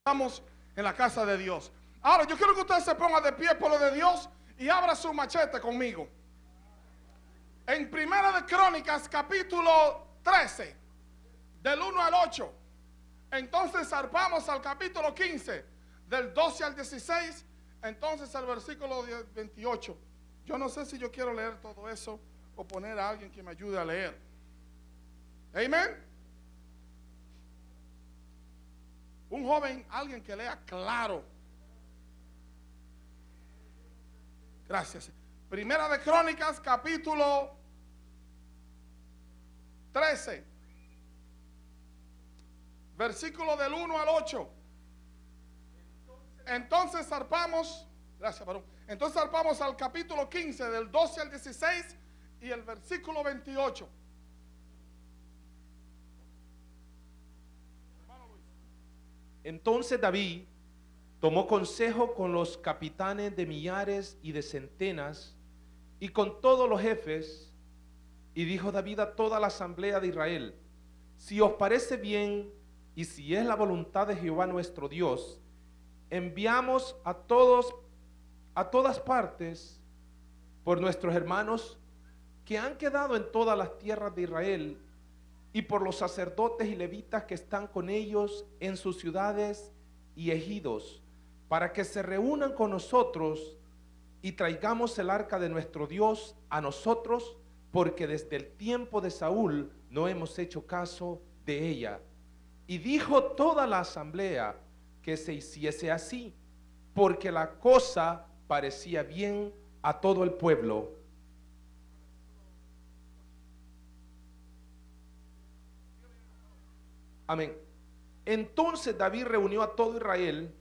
Estamos en la casa de Dios. Ahora, yo quiero que usted se ponga de pie por lo de Dios y abra su machete conmigo. En Primera de Crónicas, capítulo 13, del 1 al 8. Entonces zarpamos al capítulo 15, del 12 al 16. Entonces al versículo 28. Yo no sé si yo quiero leer todo eso o poner a alguien que me ayude a leer. Amén. Un joven, alguien que lea claro. Gracias. Primera de Crónicas, capítulo 13. Versículo del 1 al 8. Entonces zarpamos, gracias, varón. Entonces zarpamos al capítulo 15, del 12 al 16 y el versículo 28. Entonces David tomó consejo con los capitanes de millares y de centenas y con todos los jefes y dijo David a toda la asamblea de Israel, si os parece bien y si es la voluntad de Jehová nuestro Dios, enviamos a todos a todas partes por nuestros hermanos que han quedado en todas las tierras de Israel y por los sacerdotes y levitas que están con ellos en sus ciudades y ejidos, para que se reúnan con nosotros y traigamos el arca de nuestro Dios a nosotros, porque desde el tiempo de Saúl no hemos hecho caso de ella. Y dijo toda la asamblea que se hiciese así, porque la cosa parecía bien a todo el pueblo. Amén. Entonces David reunió a todo Israel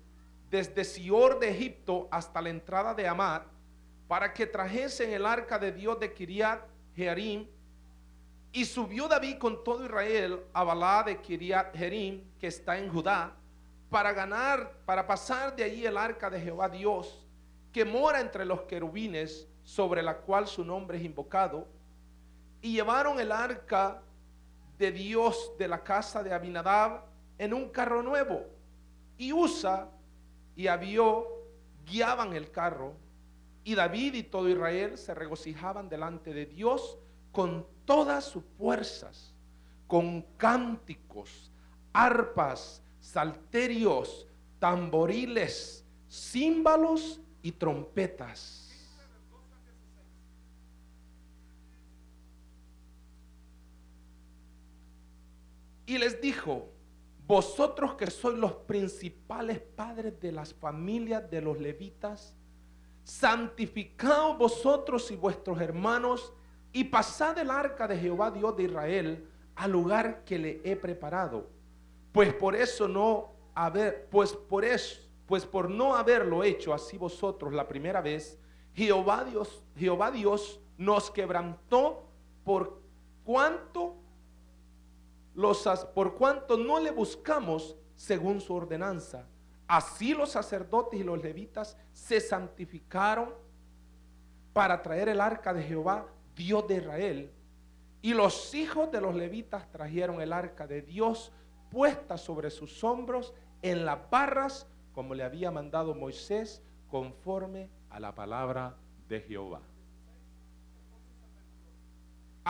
desde Sior de Egipto hasta la entrada de Amad para que trajesen el arca de Dios de Kiriat Jearim. Y subió David con todo Israel a Balá de Kiriat Jearim, que está en Judá, para ganar, para pasar de allí el arca de Jehová Dios, que mora entre los querubines, sobre la cual su nombre es invocado. Y llevaron el arca de Dios de la casa de Abinadab en un carro nuevo. Y Usa y Abió guiaban el carro. Y David y todo Israel se regocijaban delante de Dios con todas sus fuerzas, con cánticos, arpas, salterios, tamboriles, címbalos y trompetas Y les dijo, vosotros que sois los principales padres de las familias de los levitas, santificaos vosotros y vuestros hermanos y pasad el arca de Jehová Dios de Israel al lugar que le he preparado. Pues por eso no haber, pues por eso, pues por no haberlo hecho así vosotros la primera vez, Jehová Dios, Jehová Dios nos quebrantó por cuanto por cuanto no le buscamos según su ordenanza. Así los sacerdotes y los levitas se santificaron para traer el arca de Jehová, Dios de Israel. Y los hijos de los levitas trajeron el arca de Dios puesta sobre sus hombros en las barras, como le había mandado Moisés, conforme a la palabra de Jehová.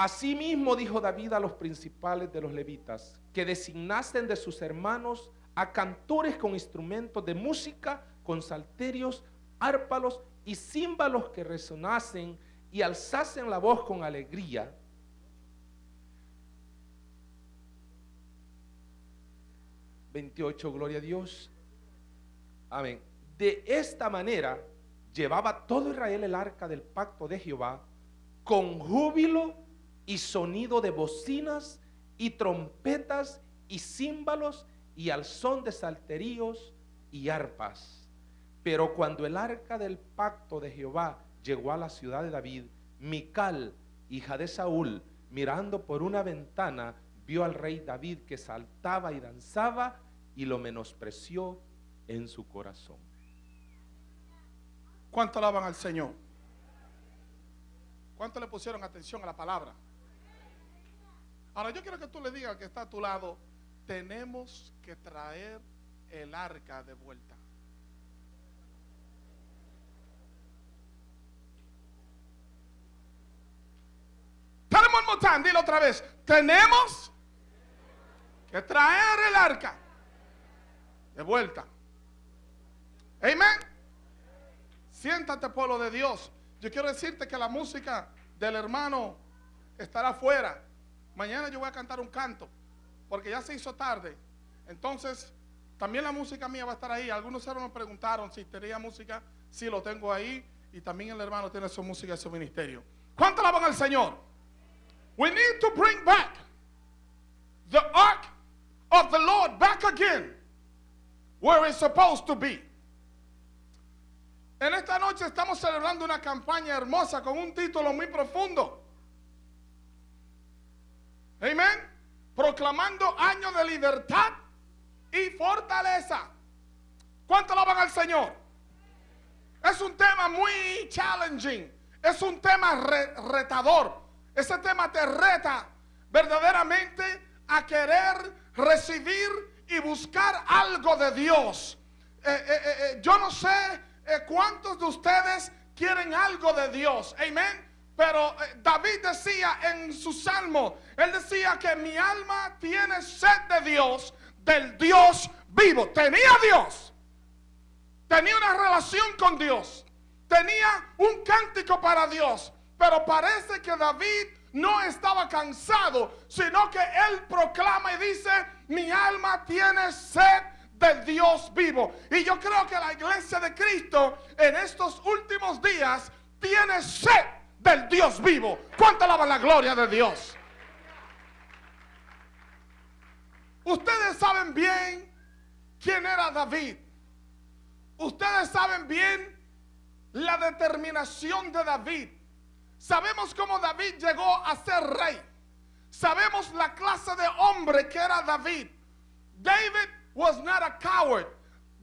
Asimismo dijo David a los principales de los levitas que designasen de sus hermanos a cantores con instrumentos de música, con salterios, árpalos y címbalos que resonasen y alzasen la voz con alegría. ...28, gloria a Dios. Amén. De esta manera llevaba todo Israel el arca del pacto de Jehová con júbilo y sonido de bocinas y trompetas y címbalos y al son de salterios y arpas. Pero cuando el arca del pacto de Jehová llegó a la ciudad de David, Mical, hija de Saúl, mirando por una ventana, vio al rey David que saltaba y danzaba y lo menospreció en su corazón. ¿Cuánto alaban al Señor? ¿Cuánto le pusieron atención a la palabra? Ahora yo quiero que tú le digas que está a tu lado, tenemos que traer el arca de vuelta. Tell him dilo otra vez. Tenemos que traer el arca de vuelta. Amén. Siéntate, pueblo de Dios. Yo quiero decirte que la música del hermano estará afuera. Mañana yo voy a cantar un canto, porque ya se hizo tarde. Entonces, también la música mía va a estar ahí. Algunos hermanos me preguntaron si tenía música. Sí, lo tengo ahí. Y también el hermano tiene su música y su ministerio. ¿Cuánto van al Señor? We need to bring back the ark of the Lord back again where it's supposed to be. En esta noche estamos celebrando una campaña hermosa con un título muy profundo. Amén. Proclamando años de libertad y fortaleza. ¿Cuánto van al Señor? Es un tema muy challenging. Es un tema retador. Ese tema te reta verdaderamente a querer recibir y buscar algo de Dios. Eh, eh, eh, yo no sé cuántos de ustedes quieren algo de Dios. Amén. Pero David decía en su salmo, él decía que mi alma tiene sed de Dios, del Dios vivo. Tenía Dios. Tenía una relación con Dios. Tenía un cántico para Dios. Pero parece que David no estaba cansado, sino que él proclama y dice, mi alma tiene sed del Dios vivo. Y yo creo que la iglesia de Cristo en estos últimos días tiene sed del Dios vivo. ¿Cuánto alaba la gloria de Dios? Ustedes saben bien quién era David. Ustedes saben bien la determinación de David. Sabemos cómo David llegó a ser rey. Sabemos la clase de hombre que era David. David was not a coward.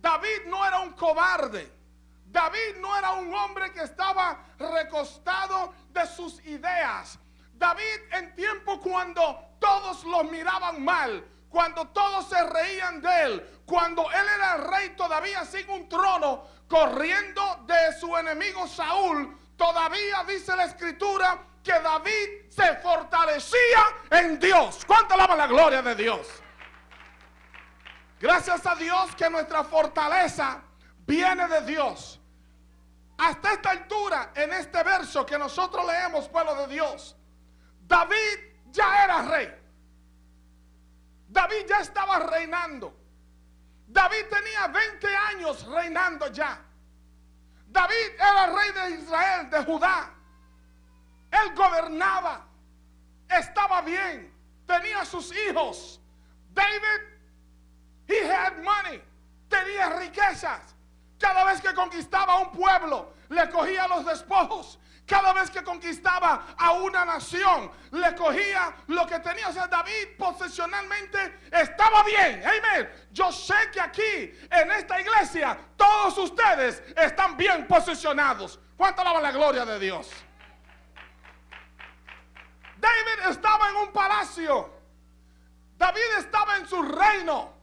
David no era un cobarde. David no era un hombre que estaba recostado de sus ideas. David en tiempo cuando todos lo miraban mal, cuando todos se reían de él, cuando él era rey todavía sin un trono, corriendo de su enemigo Saúl, Todavía dice la escritura que David se fortalecía en Dios. ¿Cuánto alaba la gloria de Dios? Gracias a Dios que nuestra fortaleza viene de Dios. Hasta esta altura, en este verso que nosotros leemos, pueblo de Dios, David ya era rey. David ya estaba reinando. David tenía 20 años reinando ya. David era rey de Israel, de Judá. Él gobernaba, estaba bien, tenía sus hijos. David, he had money, tenía riquezas. Cada vez que conquistaba un pueblo, le cogía los despojos. Cada vez que conquistaba a una nación, le cogía lo que tenía. O sea, David posesionalmente estaba bien. Amén. Yo sé que aquí, en esta iglesia, todos ustedes están bien posicionados. ¿Cuánto alaban la gloria de Dios? David estaba en un palacio. David estaba en su reino.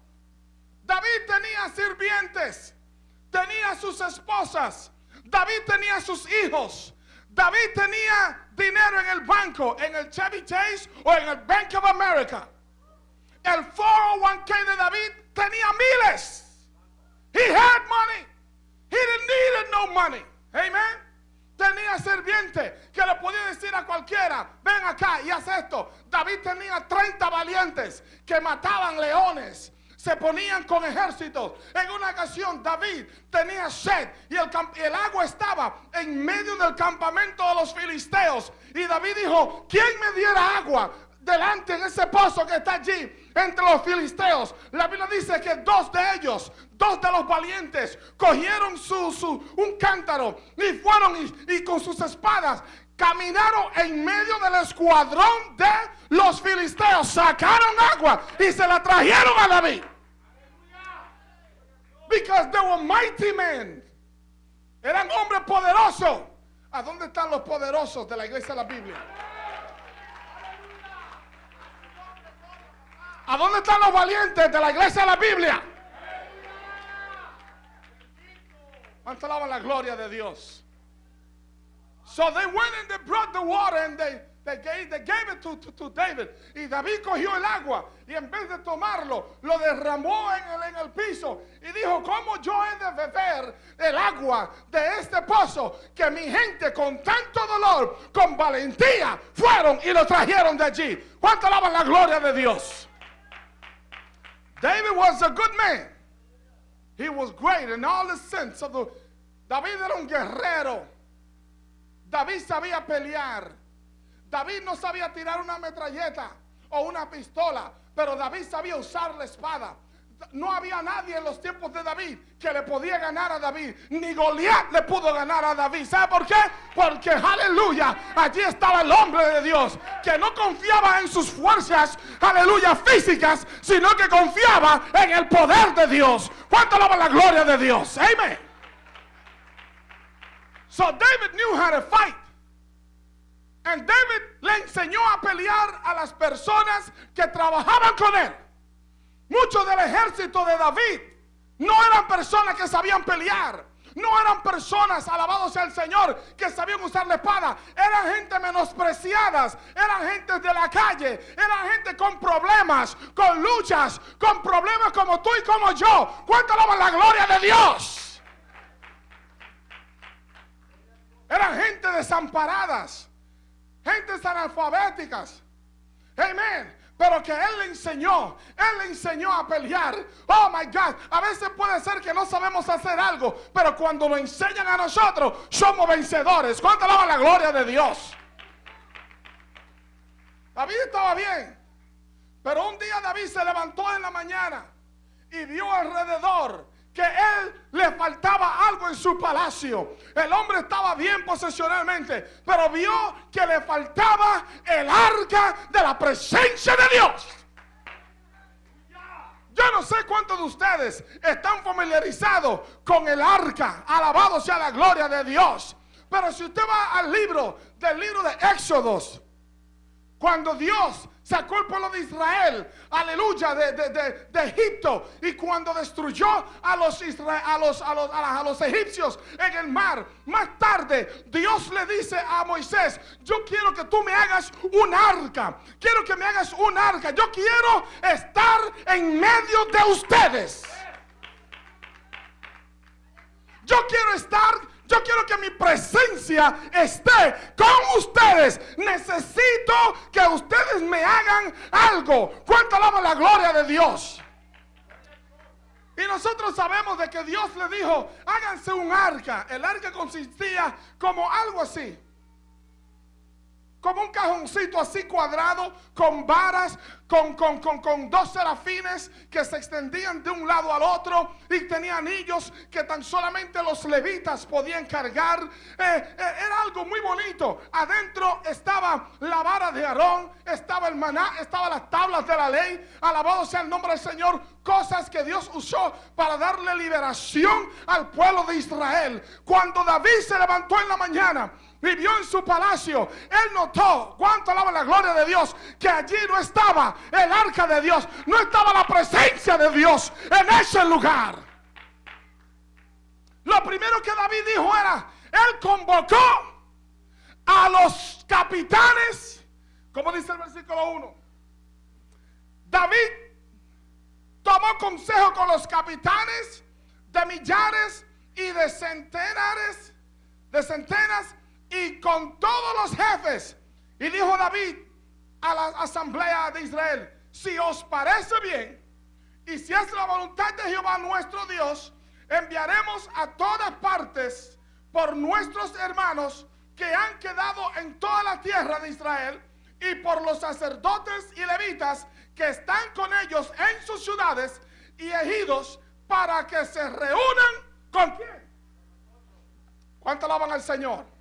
David tenía sirvientes. Tenía sus esposas. David tenía sus hijos. David tenía dinero en el banco, en el Chevy Chase o en el Bank of America. El 401k de David tenía miles. He had money. He didn't need no money. Amen. Tenía sirviente que le podía decir a cualquiera, ven acá y haz esto. David tenía 30 valientes que mataban leones se ponían con ejércitos. En una ocasión David tenía sed y el, el, agua estaba en medio del campamento de los filisteos. Y David dijo, ¿quién me diera agua? Delante en ese pozo que está allí entre los filisteos. La Biblia dice que dos de ellos, dos de los valientes, cogieron su, su un cántaro y fueron y con sus espadas caminaron en medio del escuadrón de los filisteos, sacaron agua y se la trajeron a David because they were mighty men. Eran hombres poderosos. ¿A dónde están los poderosos de la iglesia de la Biblia? ¿A dónde están los valientes de la iglesia de la Biblia? ¿Cuánto alaban la gloria de Dios? So they went and they brought the water and they they, gave, they gave it to, to, to David. Y David cogió el agua y en vez de tomarlo, lo derramó en el, en el piso. Y dijo, ¿cómo yo he de beber el agua de este pozo que mi gente con tanto dolor, con valentía, fueron y lo trajeron de allí? ¿Cuánto alaban la gloria de Dios? David was a good man. He was great in all the sense of the... David era un guerrero. David sabía pelear. David no sabía tirar una metralleta o una pistola, pero David sabía usar la espada. No había nadie en los tiempos de David que le podía ganar a David. Ni Goliat le pudo ganar a David. ¿Sabe por qué? Porque, aleluya, allí estaba el hombre de Dios que no confiaba en sus fuerzas, aleluya, físicas, sino que confiaba en el poder de Dios. ¿Cuánto alaba la gloria de Dios? Amén. So David knew how to fight. And David le enseñó a pelear a las personas que trabajaban con él. Muchos del ejército de David no eran personas que sabían pelear. No eran personas, alabados sea el Señor, que sabían usar la espada. Eran gente menospreciadas. Eran gente de la calle. Eran gente con problemas, con luchas, con problemas como tú y como yo. ¿Cuánto alaban la gloria de Dios? Eran gente desamparadas. Gentes analfabéticas. Amén. Pero que Él le enseñó, Él le enseñó a pelear. Oh my God, a veces puede ser que no sabemos hacer algo, pero cuando lo enseñan a nosotros, somos vencedores. ¿Cuánto alaba la gloria de Dios? David estaba bien, pero un día David se levantó en la mañana y vio alrededor que él le faltaba algo en su palacio. El hombre estaba bien posesionalmente, pero vio que le faltaba el arca de la presencia de Dios. Yo no sé cuántos de ustedes están familiarizados con el arca. Alabado sea la gloria de Dios. Pero si usted va al libro del libro de Éxodos, cuando Dios sacó el pueblo de Israel, aleluya, de, de, de, de Egipto. Y cuando destruyó a los, a, los, a, los, a, los, egipcios en el mar, más tarde Dios le dice a Moisés, yo quiero que tú me hagas un arca. Quiero que me hagas un arca. Yo quiero estar en medio de ustedes. Yo quiero estar yo quiero que mi presencia esté con ustedes. Necesito que ustedes me hagan algo. ¿Cuánto alaba la gloria de Dios? Y nosotros sabemos de que Dios le dijo, háganse un arca. El arca consistía como algo así como un cajoncito así cuadrado, con varas, con, con, con, con, dos serafines que se extendían de un lado al otro y tenía anillos que tan solamente los levitas podían cargar. Eh, eh, era algo muy bonito. Adentro estaba la vara de Aarón, estaba el maná, estaban las tablas de la ley. Alabado sea el nombre del Señor. Cosas que Dios usó para darle liberación al pueblo de Israel. Cuando David se levantó en la mañana, vivió en su palacio, él notó, cuánto alaba la gloria de Dios, que allí no estaba el arca de Dios, no estaba la presencia de Dios en ese lugar. Lo primero que David dijo era, él convocó a los capitanes, como dice el versículo 1. David tomó consejo con los capitanes de millares y de centenares, de centenas y con todos los jefes. Y dijo David a la asamblea de Israel, si os parece bien, y si es la voluntad de Jehová nuestro Dios, enviaremos a todas partes por nuestros hermanos que han quedado en toda la tierra de Israel y por los sacerdotes y levitas que están con ellos en sus ciudades y ejidos para que se reúnan con quién. ¿Cuánto alaban al Señor?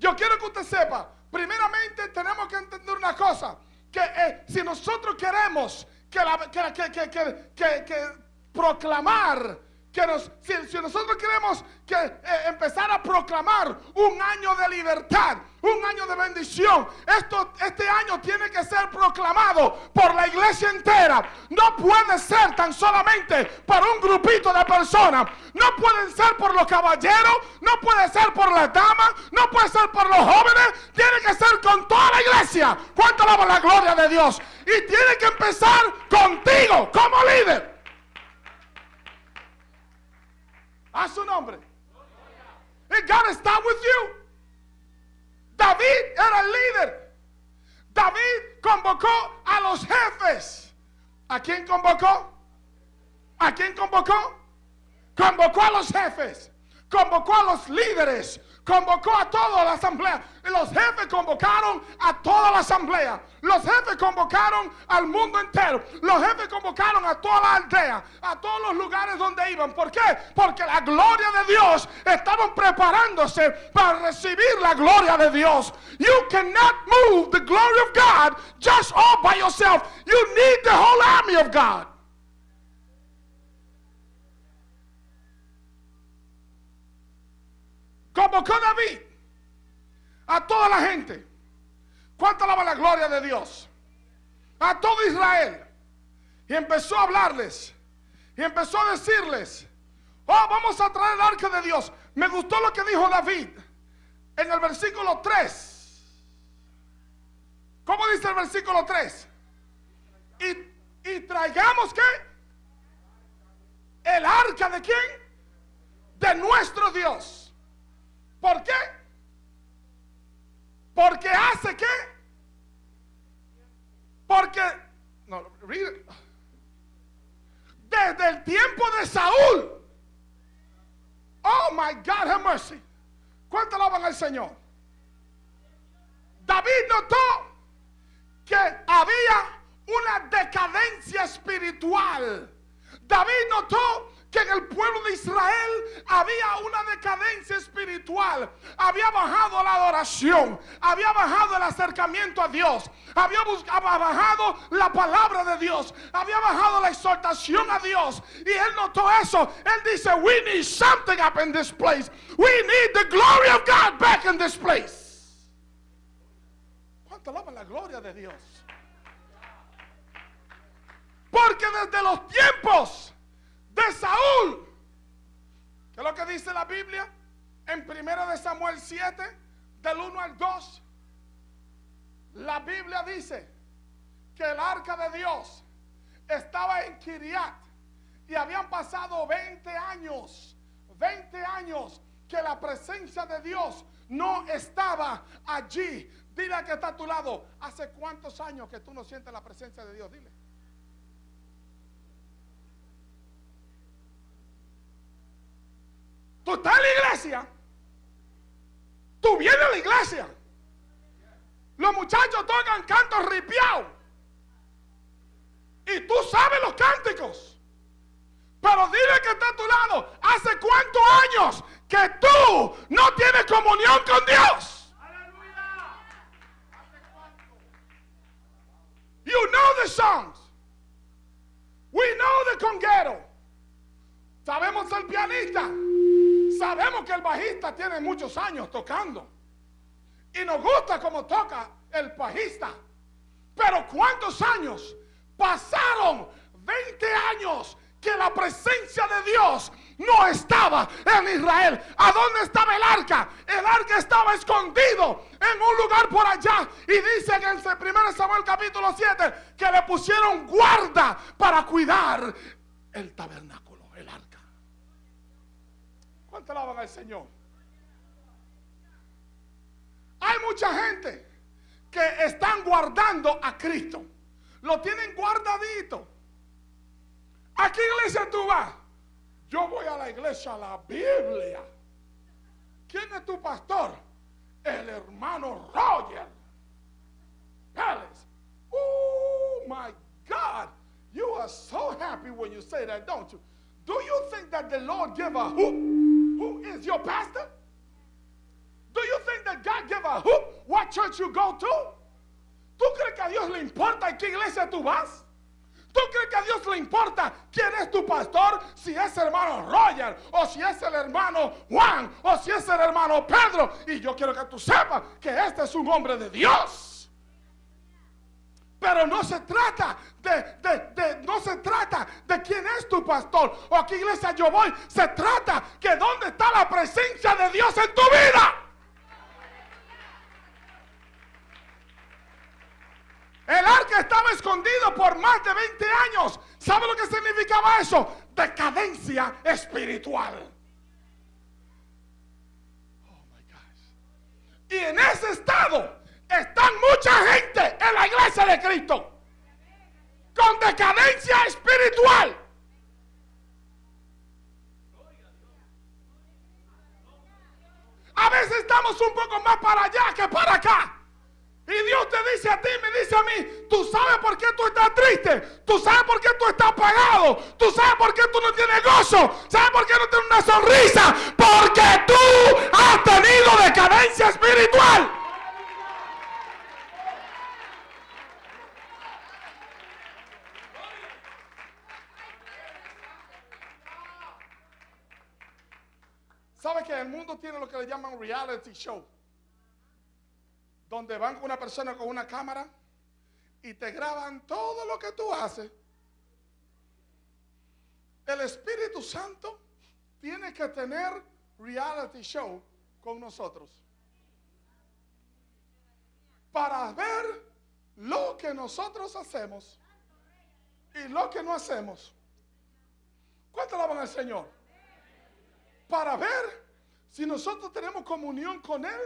Yo quiero que usted sepa, primeramente tenemos que entender una cosa, que eh, si nosotros queremos que, la, que, que, que proclamar que nos, si, nosotros queremos que eh, empezar a proclamar un año de libertad, un año de bendición, esto, este año tiene que ser proclamado por la iglesia entera. No puede ser tan solamente para un grupito de personas. No pueden ser por los caballeros, no puede ser por las damas, no puede ser por los jóvenes. Tiene que ser con toda la iglesia. ¿Cuánto alaba la gloria de Dios? Y tiene que empezar contigo como líder. A su nombre. It gotta start with you. David era el líder. David convocó a los jefes. ¿A quién convocó? ¿A quién convocó? Convocó a los jefes. Convocó a los líderes convocó a toda la asamblea. Los jefes convocaron a toda la asamblea. Los jefes convocaron al mundo entero. Los jefes convocaron a toda la aldea, a todos los lugares donde iban. ¿Por qué? Porque la gloria de Dios estaban preparándose para recibir la gloria de Dios. You cannot move the glory of God just all by yourself. You need the whole army of God. Convocó David a toda la gente. ¿Cuánto alaba la gloria de Dios? A todo Israel. Y empezó a hablarles. Y empezó a decirles, oh, vamos a traer el arca de Dios. Me gustó lo que dijo David en el versículo 3. ¿Cómo dice el versículo 3? Y, y traigamos qué? El arca de quién? De nuestro Dios. ¿Por qué? Porque hace qué? Porque desde el tiempo de Saúl. Oh my God, have mercy. ¿Cuánto alaban al Señor? David notó que había una decadencia espiritual. David notó que en el pueblo de Israel había una decadencia espiritual. Había bajado la adoración, había bajado el acercamiento a Dios, había, bajado la palabra de Dios, había bajado la exhortación a Dios. Y él notó eso. Él dice, we need something up in this place. We need the glory of God back in this place. ¿Cuánto alaba la gloria de Dios? Porque desde los tiempos de Saúl. ¿Qué es lo que dice la Biblia? En 1 de Samuel 7, del 1 al 2. La Biblia dice que el arca de Dios estaba en Kiriat y habían pasado 20 años, 20 años que la presencia de Dios no estaba allí. Dile que está a tu lado, ¿hace cuántos años que tú no sientes la presencia de Dios? Dile. Tú en la iglesia. Tú vienes a la iglesia. Los muchachos tocan cantos ripiados. Y tú sabes los cánticos. Pero dile que está a tu lado. ¿Hace cuántos años que tú no tienes comunión con Dios? You know the songs. We know the conguero. Sabemos el pianista. Sabemos que el bajista tiene muchos años tocando. Y nos gusta como toca el bajista. Pero ¿cuántos años pasaron? 20 años que la presencia de Dios no estaba en Israel. ¿A dónde estaba el arca? El arca estaba escondido en un lugar por allá. Y dice en el 1 Samuel capítulo 7 que le pusieron guarda para cuidar el tabernáculo. ¿Cuánto alaban al Señor? Hay mucha gente que están guardando a Cristo. Lo tienen guardadito. ¿A qué iglesia tú vas? Yo voy a la iglesia, a la Biblia. ¿Quién es tu pastor? El hermano Roger Pérez. Oh my God. You are so happy when you say that, don't you? Do you think that the Lord give a hoop who is your pastor? Do you think that God give a hoop what church you go to? ¿Tú crees que a Dios le importa en qué iglesia tú vas? ¿Tú crees que a Dios le importa quién es tu pastor? Si es hermano Roger, o si es el hermano Juan, o si es el hermano Pedro. Y yo quiero que tú sepas que este es un hombre de Dios. Pero no se trata de, de, de, no se trata de quién es tu pastor o a qué iglesia yo voy. Se trata que dónde está la presencia de Dios en tu vida. El arca estaba escondido por más de 20 años. ¿Sabe lo que significaba eso? Decadencia espiritual. Oh my gosh. Y en ese estado están mucha gente en la iglesia de Cristo con decadencia espiritual. A veces estamos un poco más para allá que para acá. Y Dios te dice a ti, me dice a mí, tú sabes por qué tú estás triste, tú sabes por qué tú estás apagado, tú sabes por qué tú no tienes gozo, sabes por qué no tienes una sonrisa, porque tú has tenido decadencia espiritual. ¿Sabe que el mundo tiene lo que le llaman reality show? Donde van una persona con una cámara y te graban todo lo que tú haces. El Espíritu Santo tiene que tener reality show con nosotros. Para ver lo que nosotros hacemos y lo que no hacemos. ¿Cuánto alaban al Señor? Para ver si nosotros tenemos comunión con Él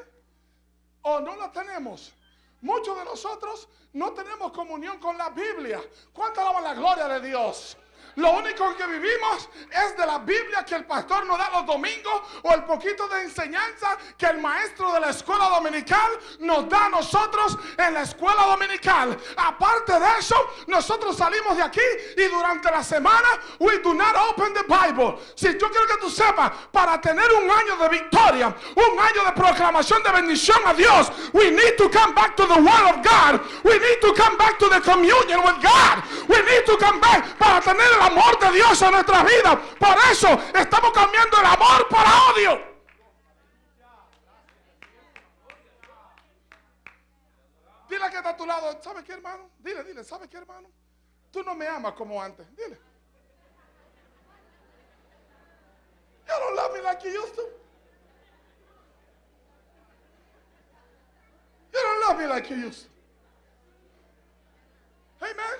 o no la tenemos. Muchos de nosotros no tenemos comunión con la Biblia. ¿Cuánto alaban la gloria de Dios? Lo único que vivimos es de la Biblia que el pastor nos da los domingos o el poquito de enseñanza que el maestro de la escuela dominical nos da a nosotros en la escuela dominical. Aparte de eso, nosotros salimos de aquí y durante la semana we do not open the Bible. Si yo quiero que tú sepas, para tener un año de victoria, un año de proclamación de bendición a Dios, we need to come back to the Word of God. We need to come back to the communion with God. We need to come back para tener el amor de Dios en nuestra vida. Por eso estamos cambiando el amor para odio. Dile que está a tu lado, ¿sabe qué hermano? Dile, dile, ¿sabe qué hermano? Tú no me amas como antes. Dile. You don't love me like you used to. You don't love me like you used to. Amen.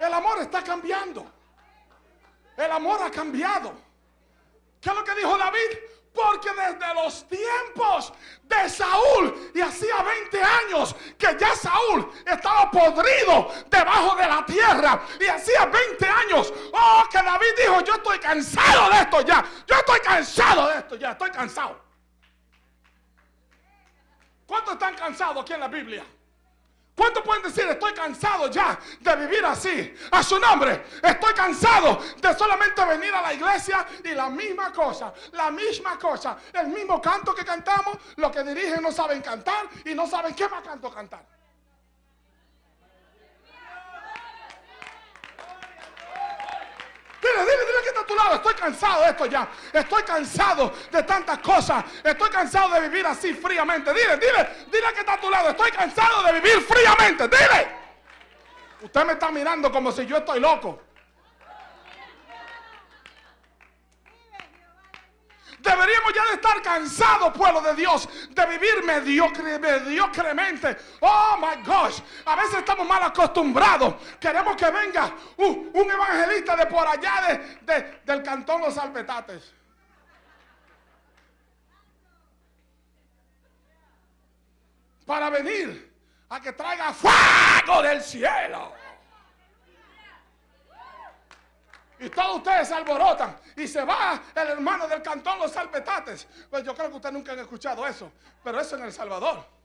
El amor está cambiando. El amor ha cambiado. ¿Qué es lo que dijo David? Porque desde los tiempos de Saúl, y hacía 20 años que ya Saúl estaba podrido debajo de la tierra, y hacía 20 años, oh, que David dijo, yo estoy cansado de esto ya, yo estoy cansado de esto ya, estoy cansado. ¿Cuántos están cansados aquí en la Biblia? ¿Cuántos pueden decir, estoy cansado ya de vivir así? A su nombre, estoy cansado de solamente venir a la iglesia y la misma cosa, la misma cosa, el mismo canto que cantamos, lo que dirigen no saben cantar y no saben qué más canto cantar. Dile, dile, dile que lado. Estoy cansado de esto ya. Estoy cansado de tantas cosas. Estoy cansado de vivir así fríamente. Dile, dile, dile que está a tu lado. Estoy cansado de vivir fríamente. Dile. Usted me está mirando como si yo estoy loco. Deberíamos ya de estar cansados, pueblo de Dios, de vivir mediocre, mediocremente. Oh my gosh, a veces estamos mal acostumbrados. Queremos que venga un, evangelista de por allá de, del cantón Los Alpetates. Para venir a que traiga fuego del cielo. Y todos ustedes se alborotan. Y se va el hermano del cantón Los Salpetates. Pues yo creo que ustedes nunca han escuchado eso. Pero eso en El Salvador.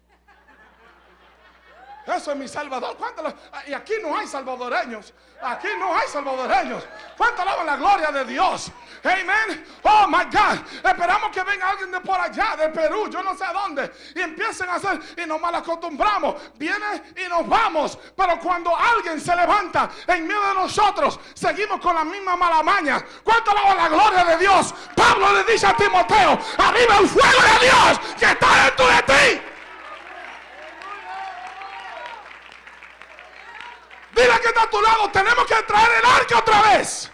Eso es mi Salvador. ¿Cuánto lo- y aquí no hay salvadoreños. Aquí no hay salvadoreños. ¿Cuánto alaban la gloria de Dios? Amen. Oh my God. Esperamos que venga alguien de por allá, de Perú, yo no sé dónde. Y empiecen a hacer. Y nos mal acostumbramos. Viene y nos vamos. Pero cuando alguien se levanta en medio de nosotros, seguimos con la misma mala maña. ¿Cuánto alaban la gloria de Dios? Pablo le dice a Timoteo: Arriba el fuego de Dios que está dentro de ti. Dile que está a tu lado, tenemos que traer el arca otra vez.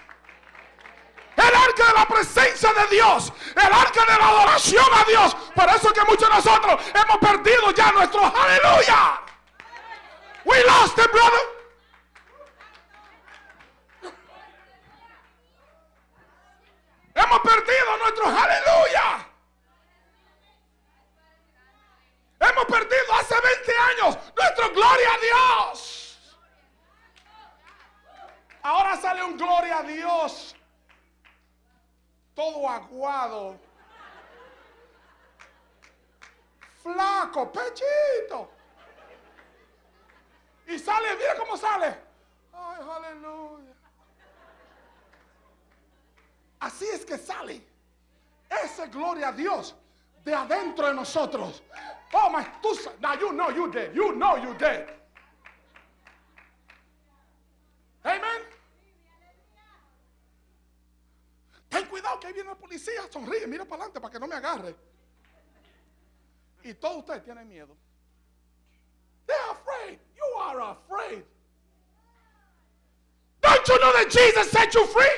El arca de la presencia de Dios. El arca de la adoración a Dios. Por eso que muchos de nosotros hemos perdido ya nuestro aleluya. We lost it, brother. Hemos perdido nuestro aleluya. Hemos perdido hace 20 años nuestro gloria a Dios. Ahora sale un gloria a Dios. Todo aguado. Flaco, pechito. Y sale, mira cómo sale. Ay, aleluya. Así es que sale. Ese gloria a Dios de adentro de nosotros. Oh my, tú, now you know you did. You know you did. Amen. Ten cuidado que ahí viene la policía. Sonríe, mira para adelante para que no me agarre. Y todos ustedes tienen miedo. They're afraid. You are afraid. Don't you know that Jesus set you free?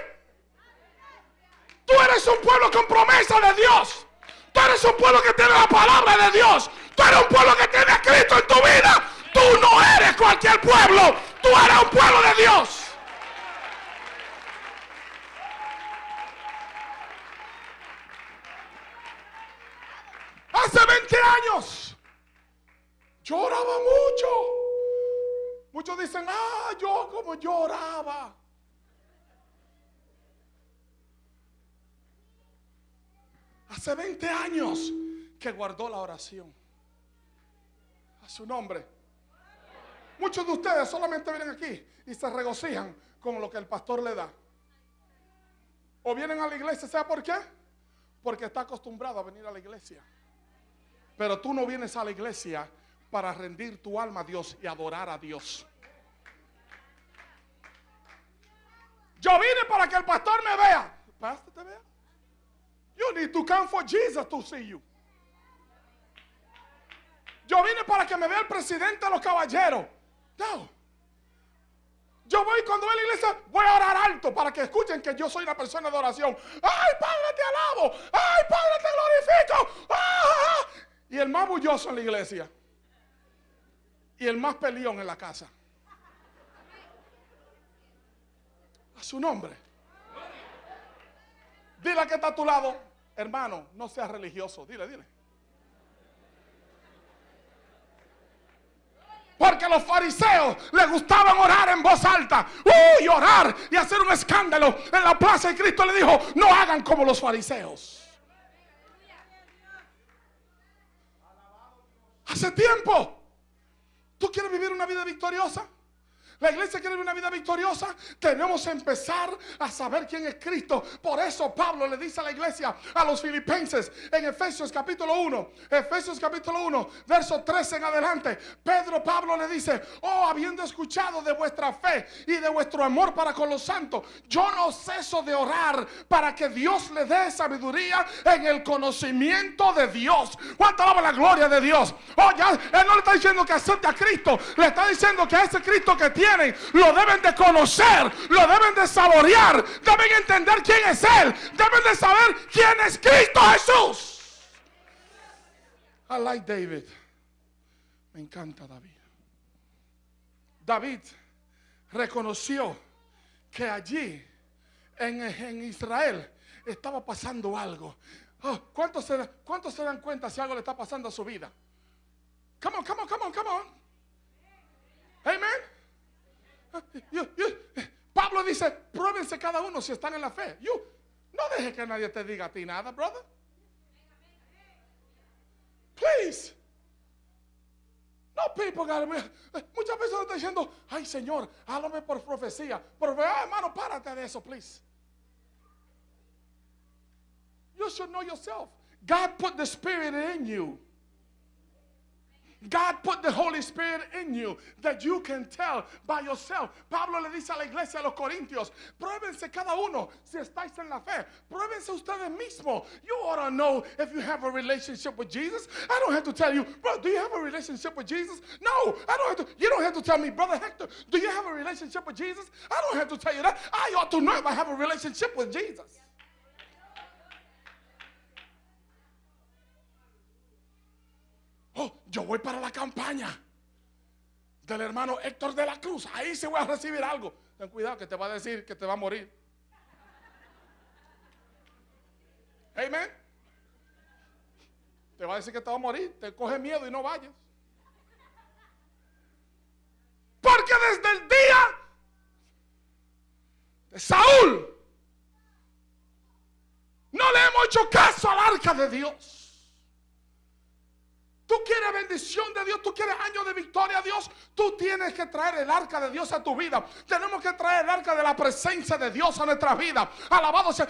Tú eres un pueblo con promesa de Dios. Tú eres un pueblo que tiene la palabra de Dios. Tú eres un pueblo que tiene a Cristo en tu vida. Tú no eres cualquier pueblo. Tú eres un pueblo de Dios. Hace 20 años lloraba mucho. Muchos dicen, ah, yo como lloraba. Hace 20 años que guardó la oración. A su nombre. Muchos de ustedes solamente vienen aquí y se regocijan con lo que el pastor le da. O vienen a la iglesia, ¿sabe por qué? Porque está acostumbrado a venir a la iglesia. Pero tú no vienes a la iglesia para rendir tu alma a Dios y adorar a Dios. Yo vine para que el pastor me vea. ¿Pastor te vea? You need to come for Jesus to see you. Yo vine para que me vea el presidente de los caballeros. No. Yo voy cuando voy a la iglesia, voy a orar alto para que escuchen que yo soy una persona de oración. ¡Ay, Padre, te alabo! ¡Ay, Padre, te glorifico! ¡Ah! Y el más bulloso en la iglesia. Y el más peleón en la casa. A su nombre. Dile a que está a tu lado, hermano, no seas religioso. Dile, dile. Porque los fariseos les gustaban orar en voz alta. Uy, orar y hacer un escándalo en la plaza. Y Cristo le dijo, no hagan como los fariseos. Hace tiempo. ¿Tú quieres vivir una vida victoriosa? La iglesia quiere una vida victoriosa. Tenemos que empezar a saber quién es Cristo. Por eso Pablo le dice a la iglesia, a los filipenses, en Efesios capítulo 1, Efesios capítulo 1, verso 13 en adelante. Pedro Pablo le dice, oh, habiendo escuchado de vuestra fe y de vuestro amor para con los santos, yo no ceso de orar para que Dios le dé sabiduría en el conocimiento de Dios. ¿Cuánto alaba la gloria de Dios? Oh, ya, él no le está diciendo que acepte a Cristo, le está diciendo que ese Cristo que lo deben de conocer, lo deben de saborear, deben entender quién es Él, deben de saber quién es Cristo Jesús. I like David. Me encanta David. David reconoció que allí en, en Israel estaba pasando algo. Oh, ¿cuántos, se, ¿Cuántos se dan cuenta si algo le está pasando a su vida? Come on, come on, come on, come on. Amen. Pablo dice, pruébense cada uno si están en la fe. You, no deje que nadie te diga a ti nada, brother. Please. No, people me- Muchas veces uno está diciendo, ay Señor, háblame por profecía. Pero ah, hermano, párate de eso, please. You should know yourself. God put the Spirit in you. God put the Holy Spirit in you that you can tell by yourself. Pablo le dice a la iglesia, a los corintios, pruébense cada uno si estáis en la fe. Pruébense ustedes mismos. You ought to know if you have a relationship with Jesus. I don't have to tell you, bro, do you have a relationship with Jesus? No, I don't have to. You don't have to tell me, brother Hector, do you have a relationship with Jesus? I don't have to tell you that. I ought to know if I have a relationship with Jesus. Oh, yo voy para la campaña del hermano Héctor de la Cruz. Ahí se voy a recibir algo. Ten cuidado que te va a decir que te va a morir. Amén. Te va a decir que te va a morir. Te coge miedo y no vayas. Porque desde el día de Saúl no le hemos hecho caso al arca de Dios. Tú quieres bendición de Dios, tú quieres años de victoria Dios, tú tienes que traer el arca de Dios a tu vida. Tenemos que traer el arca de la presencia de Dios a nuestra vida. Alabado sea.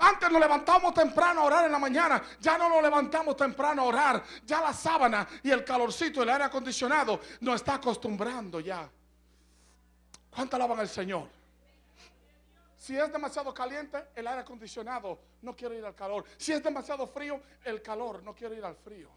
Antes nos levantamos temprano a orar en la mañana, ya no nos levantamos temprano a orar. Ya la sábana y el calorcito, el aire acondicionado nos está acostumbrando ya. ¿Cuánto alaban al Señor? Si es demasiado caliente, el aire acondicionado no quiere ir al calor. Si es demasiado frío, el calor no quiere ir al frío.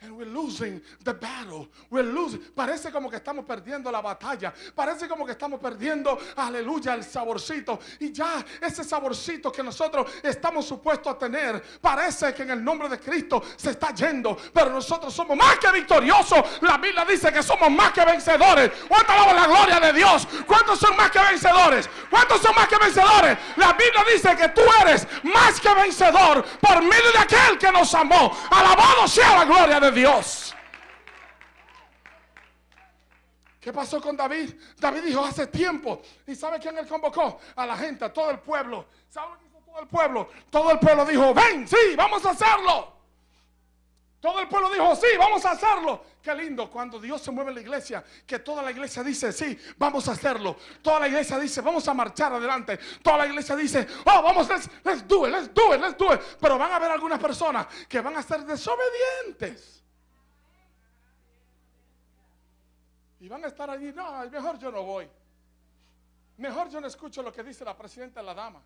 And we're losing the battle. We're losing. Parece como que estamos perdiendo la batalla. Parece como que estamos perdiendo, aleluya, el saborcito. Y ya ese saborcito que nosotros estamos supuestos a tener, parece que en el nombre de Cristo se está yendo. Pero nosotros somos más que victoriosos. La Biblia dice que somos más que vencedores. ¿Cuánto la gloria de Dios? ¿Cuántos son más que vencedores? ¿Cuántos son más que vencedores? La Biblia dice que tú eres más que vencedor por medio de aquel que nos amó. Alabado sea la gloria de Dios. ¿Qué pasó con David? David dijo hace tiempo. ¿Y sabe quién él convocó? A la gente, a todo el pueblo. ¿Sabe lo que hizo todo el pueblo? Todo el pueblo dijo, ven, sí, vamos a hacerlo. Todo el pueblo dijo, sí, vamos a hacerlo. Qué lindo cuando Dios se mueve en la iglesia, que toda la iglesia dice, sí, vamos a hacerlo. Toda la iglesia dice, vamos a marchar adelante. Toda la iglesia dice, oh, vamos, let's, let's do it, let's do it, let's do it. Pero van a haber algunas personas que van a ser desobedientes. Y van a estar allí, no, mejor yo no voy. Mejor yo no escucho lo que dice la presidenta de la dama.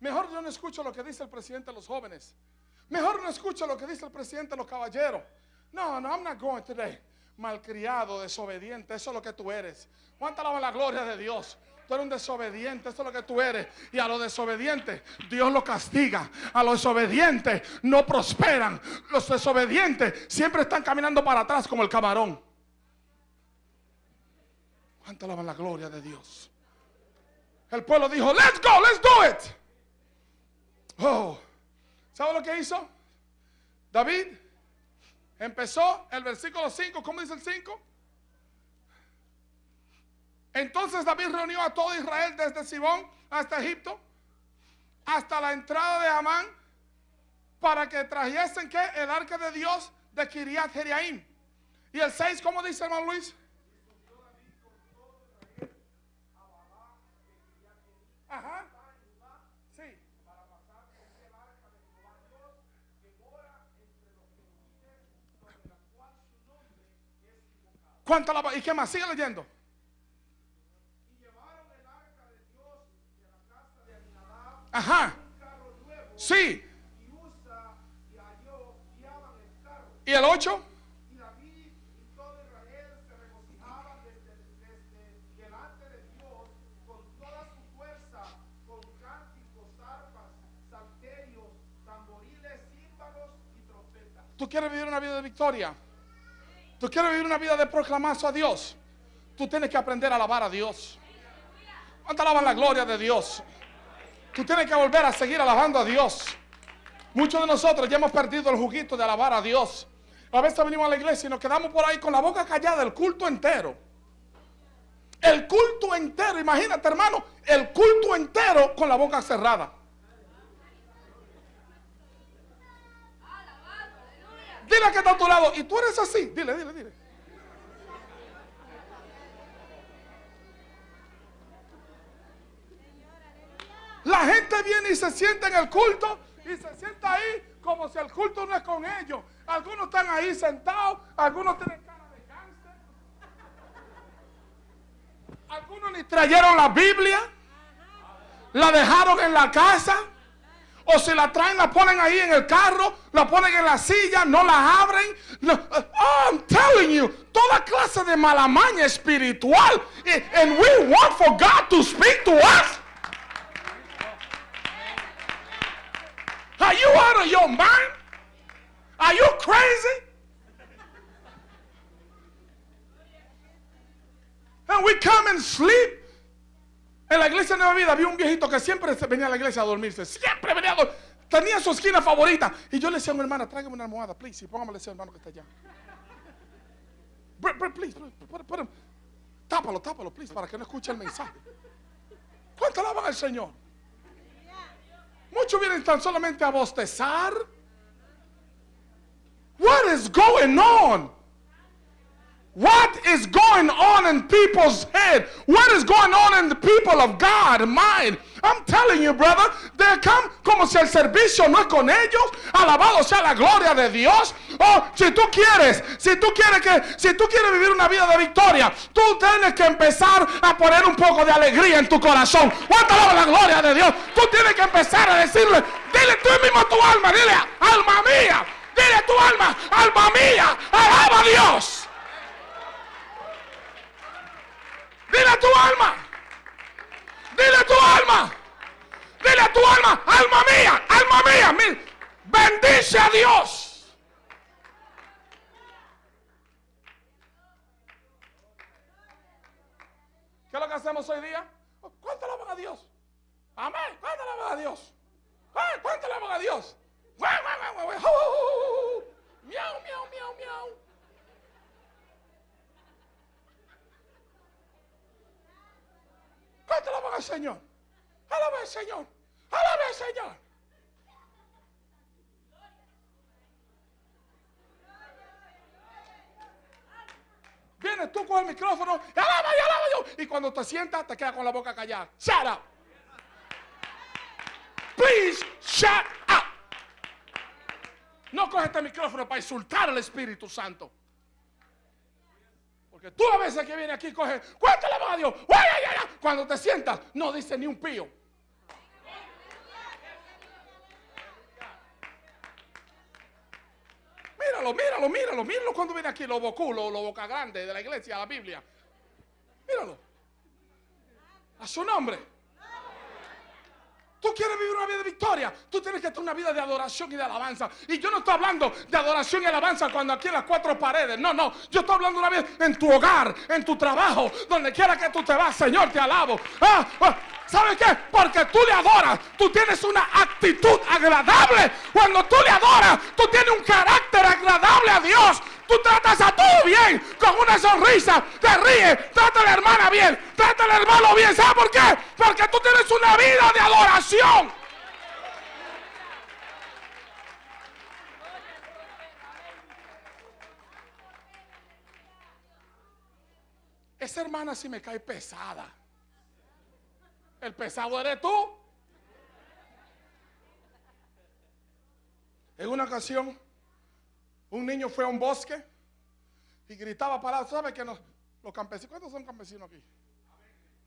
Mejor yo no escucho lo que dice el presidente de los jóvenes. Mejor no escucho lo que dice el presidente de los caballeros. No, no, I'm not going today. Malcriado, desobediente, eso es lo que tú eres. ¿Cuánta alaba la gloria de Dios? Tú eres un desobediente, eso es lo que tú eres. Y a los desobedientes, Dios lo castiga. A los desobedientes no prosperan. Los desobedientes siempre están caminando para atrás como el camarón. ¿Cuánto alaban la gloria de Dios? El pueblo dijo, let's go, let's do it. Oh, ¿sabe lo que hizo? David empezó el versículo 5, ¿cómo dice el 5? Entonces David reunió a todo Israel desde Sibón hasta Egipto, hasta la entrada de Amán, para que trajesen ¿qué? el arca de Dios de Kiriat Jeriaim. Y el 6, ¿cómo dice hermano Luis? ¿Cuánto la ¿Y qué más? Sigue leyendo. Ajá. Sí. ¿Y el 8? Y David y todo Israel se regocijaban desde, desde delante de Dios con toda su fuerza, con cánticos, arpas, salterios, tamboriles, címbalos y trompetas. ¿Tú quieres vivir una vida de victoria? ¿Tú quieres vivir una vida de proclamazo a Dios? Tú tienes que aprender a alabar a Dios. ¿Cuánto alaban la gloria de Dios? Tú tienes que volver a seguir alabando a Dios. Muchos de nosotros ya hemos perdido el juguito de alabar a Dios. A veces venimos a la iglesia y nos quedamos por ahí con la boca callada el culto entero. El culto entero, imagínate hermano, el culto entero con la boca cerrada. Dile que está a tu lado. Y tú eres así. Dile, dile, dile. La gente viene y se sienta en el culto y se sienta ahí como si el culto no es con ellos. Algunos están ahí sentados, algunos tienen cara de cáncer. Algunos ni trajeron la Biblia, la dejaron en la casa. O si la traen, la ponen ahí en el carro, la ponen en la silla, no la abren. Oh, I'm telling you, toda clase de malamaña espiritual. And we want for God to speak to us. Are you out of your mind? Are you crazy? And we come and sleep. En la iglesia de Nueva Vida había un viejito que siempre venía a la iglesia a dormirse. Siempre venía a dormir. Tenía su esquina favorita. Y yo le decía a mi hermana, tráigame una almohada, please. Y póngame ese hermano que está allá. Br- please, put- put- tápalo, tápalo, please, para que no escuche el mensaje. ¿Cuánto alaban al Señor? Muchos vienen tan solamente a bostezar. What is going on? What is going on in people's head? What is going on in the people of God mind? I'm telling you, brother, they come como si el servicio no es con ellos. Alabado sea la gloria de Dios. Oh, si tú quieres, si tú quieres que, si tú quieres vivir una vida de victoria, tú tienes que empezar a poner un poco de alegría en tu corazón. ¿Cuánto alaba la gloria de Dios? Tú tienes que empezar a decirle, dile tú mismo a tu alma, dile, alma mía, dile a tu alma, alma mía, alaba a Dios. Dile a tu alma. Dile a tu alma. Dile a tu alma, alma mía, alma mía. bendice a Dios. ¿Qué es lo que hacemos hoy día? ¿Cuánto alaban a Dios? Amén. ¿Cuánto alaban a Dios? ¿Cuánto alaban a Dios? Miau, miau, miau, miau. ¿Cuánto alaban al Señor? Alaba al Señor. Alaba al Señor. Vienes tú con el micrófono alaba y alaba yo. Y cuando te sientas, te quedas con la boca callada. Shut up. Please shut up. No coge este micrófono para insultar al Espíritu Santo. Porque tú a veces que vienes aquí coge, ¿cuánto le va a Dios? Cuando te sientas, no dice ni un pío. Míralo, míralo, míralo, míralo cuando viene aquí, lo boculo, lo boca grande de la iglesia, la Biblia. Míralo. A su nombre. Tú quieres vivir una vida de victoria. Tú tienes que tener una vida de adoración y de alabanza. Y yo no estoy hablando de adoración y alabanza cuando aquí en las cuatro paredes. No, no. Yo estoy hablando una vida en tu hogar, en tu trabajo, donde quiera que tú te vas. Señor, te alabo. Ah, ah, ¿Sabes qué? Porque tú le adoras. Tú tienes una actitud agradable. Cuando tú le adoras, tú tienes un carácter agradable a Dios. Tú tratas a todo bien, con una sonrisa, te ríes, trata a la hermana bien, trata al hermano bien. ¿Sabes por qué? Porque tú tienes una vida de adoración. Esa hermana sí me cae pesada. El pesado eres tú. En una ocasión, un niño fue a un bosque y gritaba palabras. ¿Sabe que los campesinos, cuántos son campesinos aquí?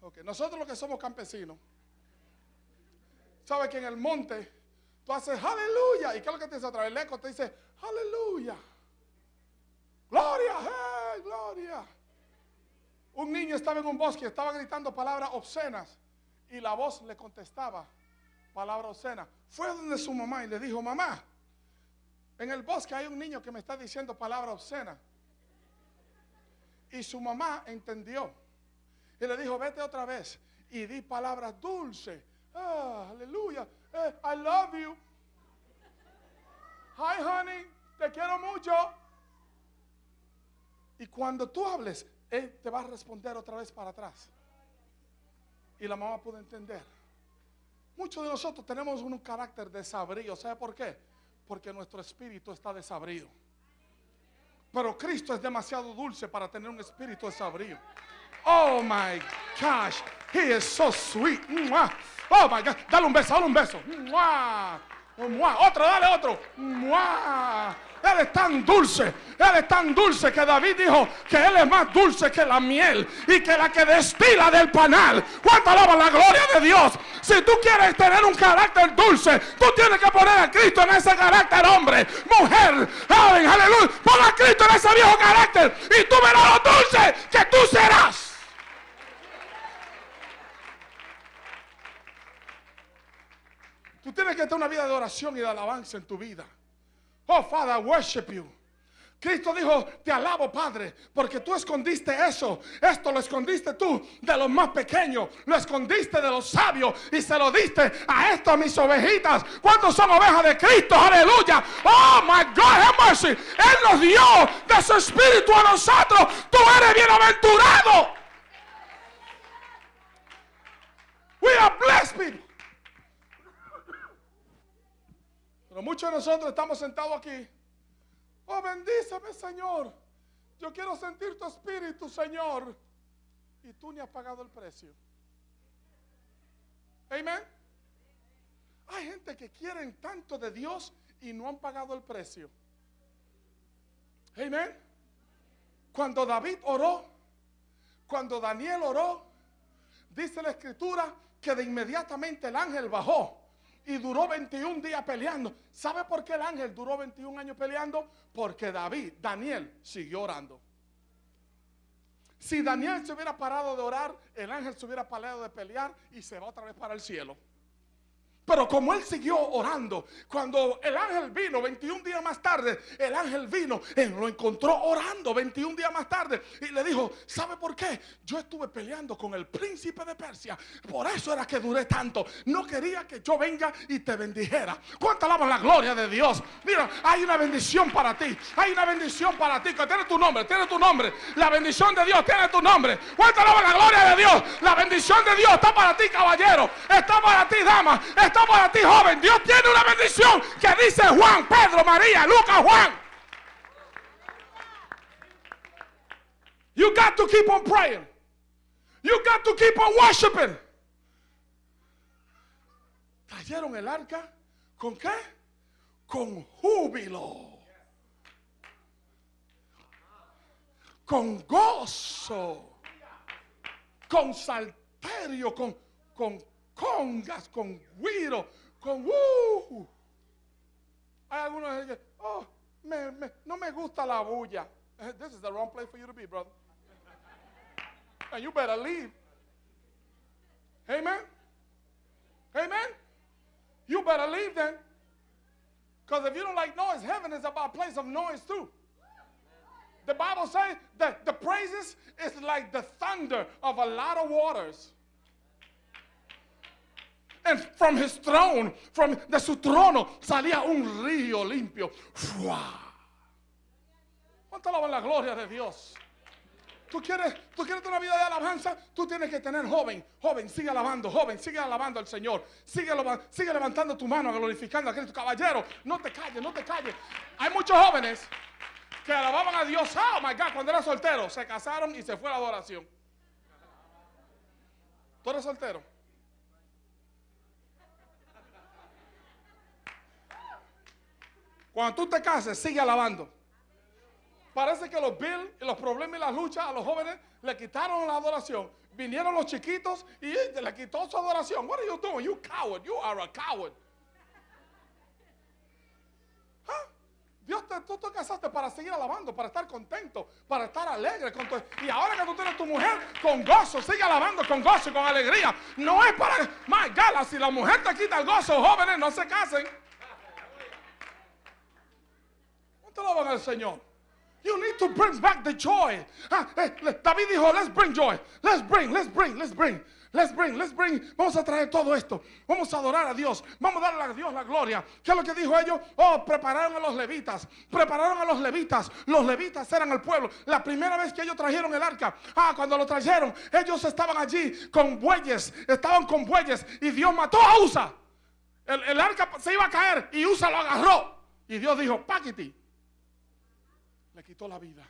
Ok, nosotros los que somos campesinos, ¿sabe que en el monte tú haces aleluya? ¿Y qué es lo que te dice otra vez? El eco te dice aleluya. Gloria, gloria. Un niño estaba en un bosque, estaba gritando palabras obscenas y la voz le contestaba palabras obscenas. Fue donde su mamá y le dijo, mamá, en el bosque hay un niño que me está diciendo palabras obscenas. Y su mamá entendió. Y le dijo, vete otra vez y di palabras dulces. Ah, aleluya. Eh, I love you. Hi, honey. Te quiero mucho. Y cuando tú hables, él te va a responder otra vez para atrás. Y la mamá pudo entender. Muchos de nosotros tenemos un carácter desabrido. ¿Sabe por qué? Porque nuestro espíritu está desabrido. Pero Cristo es demasiado dulce para tener un espíritu desabrido. Oh my gosh. He is so sweet. Oh my God. Dale un beso, dale un beso. Otro, dale otro. Él es tan dulce, Él es tan dulce que David dijo que Él es más dulce que la miel y que la que destila del panal. ¿Cuánto alaban la gloria de Dios? Si tú quieres tener un carácter dulce, tú tienes que poner a Cristo en ese carácter, hombre, mujer, joven, aleluya. Pon a Cristo en ese viejo carácter y tú verás lo dulce que tú serás. Tú tienes que tener una vida de oración y de alabanza en tu vida. Oh, Father, I worship you. Cristo dijo, te alabo Padre, porque tú escondiste eso. Esto lo escondiste tú de los más pequeños, lo escondiste de los sabios y se lo diste a estas mis ovejitas. ¿Cuántos son ovejas de Cristo? Aleluya. Oh, my God, have mercy. Él nos dio de su espíritu a nosotros. Tú eres bienaventurado. We are blessed people. Pero muchos de nosotros estamos sentados aquí. Oh, bendíceme, Señor. Yo quiero sentir tu espíritu, Señor. Y tú ni has pagado el precio. Amén. Hay gente que quieren tanto de Dios y no han pagado el precio. Amén. Cuando David oró, cuando Daniel oró, dice la escritura que de inmediatamente el ángel bajó y duró 21 días peleando. ¿Sabe por qué el ángel duró 21 años peleando? Porque David, Daniel, siguió orando. Si Daniel se hubiera parado de orar, el ángel se hubiera parado de pelear y se va otra vez para el cielo. Pero como él siguió orando, cuando el ángel vino 21 días más tarde, el ángel vino, él lo encontró orando 21 días más tarde y le dijo, ¿sabe por qué? Yo estuve peleando con el príncipe de Persia, por eso era que duré tanto. No quería que yo venga y te bendijera. ¿Cuánto alaban la gloria de Dios? Mira, hay una bendición para ti, hay una bendición para ti, que tiene tu nombre, tiene tu nombre. La bendición de Dios tiene tu nombre. ¿Cuánto alaban la gloria de Dios? La bendición de Dios está para ti, caballero, está para ti, dama, para ti, joven. Dios tiene una bendición que dice Juan, Pedro, María, Lucas, Juan. You got to keep on praying. You got to keep on worshiping. Trajeron el arca con qué? Con júbilo. Con gozo. Con salterio, con, con congas, con guiro, con uh. Hay algunos que oh, me, me, no me gusta la bulla. This is the wrong place for you to be, brother. And you better leave. Amen. Amen. You better leave then. Because if you don't like noise, heaven is about place of noise too. The Bible says that the praises is like the thunder of a lot of waters. And from his throne, from de su trono, salía un río limpio. ¡Fua! ¿Cuánto alaban la gloria de Dios? ¿Tú quieres, tú quieres una vida de alabanza, tú tienes que tener joven, joven, sigue alabando, joven, sigue alabando al Señor, sigue, levantando tu mano, glorificando a Cristo. Caballero, no te calles, no te calles. Hay muchos jóvenes que alababan a Dios, oh my God, cuando era soltero, se casaron y se fue a la adoración. ¿Tú eres soltero? Cuando tú te cases, sigue alabando. Parece que los bills, los problemas y las luchas a los jóvenes le quitaron la adoración. Vinieron los chiquitos y le quitó su adoración. What are you doing? You coward. You are a coward. ¿Ah? Dios tú te casaste para seguir alabando, para estar contento, para estar alegre. Y ahora que tú tienes tu mujer con gozo, sigue alabando con gozo y con alegría. No es para, my God, si la mujer te quita el gozo, jóvenes, no se casen. ¿Cuánto alaban al Señor? You need to bring back the joy. Ah, eh, David dijo, let's bring joy. Let's bring, let's bring, let's bring. Let's bring, let's bring. Vamos a traer todo esto. Vamos a adorar a Dios. Vamos a darle a Dios la gloria. ¿Qué es lo que dijo ellos? Oh, prepararon a los levitas. Prepararon a los levitas. Los levitas eran el pueblo. La primera vez que ellos trajeron el arca. Ah, cuando lo trajeron, ellos estaban allí con bueyes. Estaban con bueyes. Y Dios mató a Usa. El, el arca se iba a caer y Usa lo agarró. Y Dios dijo, Paquiti. Le quitó la vida.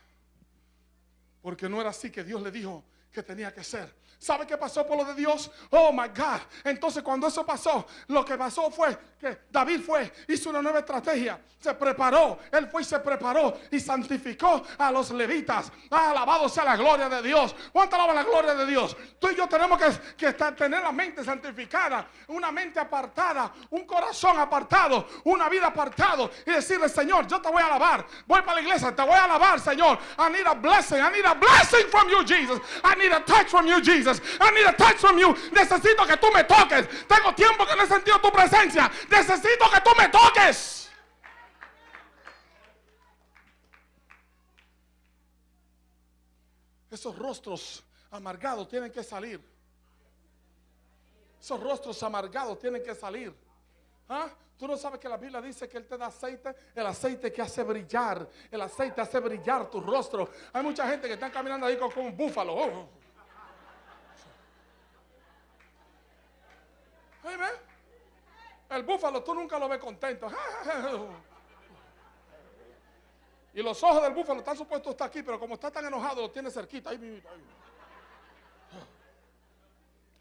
Porque no era así que Dios le dijo que tenía que ser. ¿Sabe qué pasó por lo de Dios? Oh my God. Entonces, cuando eso pasó, lo que pasó fue que David fue, hizo una nueva estrategia, se preparó, él fue y se preparó y santificó a los levitas. Ah, alabado sea la gloria de Dios. ¿Cuánto alaba la gloria de Dios? Tú y yo tenemos que, estar- tener la mente santificada, una mente apartada, un corazón apartado, una vida apartado y decirle, Señor, yo te voy a alabar. Voy para la iglesia, te voy a alabar, Señor. I need a blessing. I need a blessing from you, Jesus. I need a touch from you, Jesus. I need a touch from you. Necesito que tú me toques. Tengo tiempo que no he sentido tu presencia. Necesito que tú me toques. Esos rostros amargados tienen que salir. Esos rostros amargados tienen que salir. ¿Ah? Tú no sabes que la Biblia dice que Él te da aceite, el aceite que hace brillar, el aceite hace brillar tu rostro. Hay mucha gente que está caminando ahí como, como un búfalo. Oh. El búfalo tú nunca lo ves contento. Y los ojos del búfalo están supuestos estar aquí, pero como está tan enojado, lo tiene cerquita. Ahí.